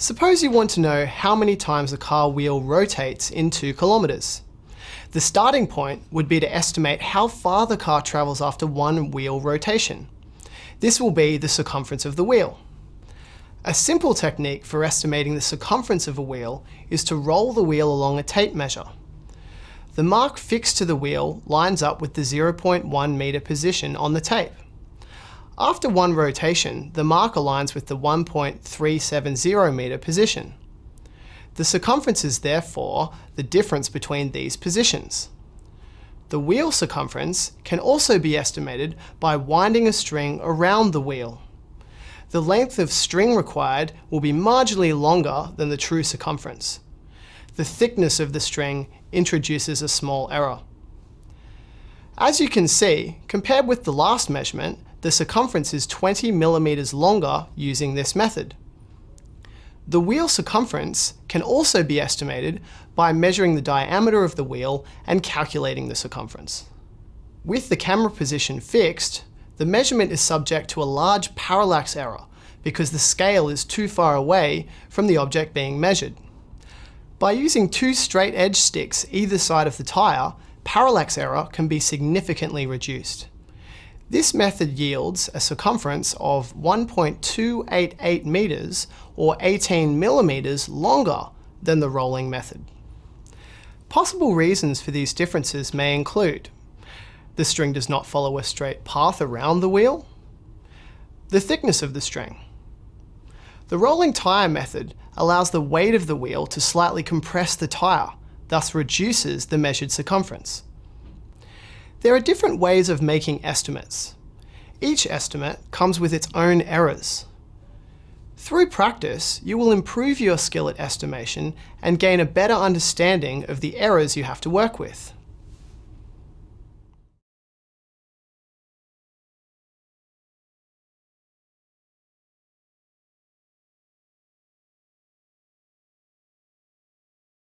Suppose you want to know how many times a car wheel rotates in 2 kilometres. The starting point would be to estimate how far the car travels after one wheel rotation. This will be the circumference of the wheel. A simple technique for estimating the circumference of a wheel is to roll the wheel along a tape measure. The mark fixed to the wheel lines up with the 0.1 metre position on the tape. After one rotation, the mark aligns with the 1.370 metre position. The circumference is therefore the difference between these positions. The wheel circumference can also be estimated by winding a string around the wheel. The length of string required will be marginally longer than the true circumference. The thickness of the string introduces a small error. As you can see, compared with the last measurement, the circumference is 20 millimeters longer using this method. The wheel circumference can also be estimated by measuring the diameter of the wheel and calculating the circumference. With the camera position fixed, the measurement is subject to a large parallax error because the scale is too far away from the object being measured. By using two straight edge sticks either side of the tyre, parallax error can be significantly reduced. This method yields a circumference of 1.288 meters or 18 millimeters longer than the rolling method. Possible reasons for these differences may include the string does not follow a straight path around the wheel, the thickness of the string. The rolling tyre method allows the weight of the wheel to slightly compress the tyre, thus reduces the measured circumference. There are different ways of making estimates. Each estimate comes with its own errors. Through practice, you will improve your skill at estimation and gain a better understanding of the errors you have to work with.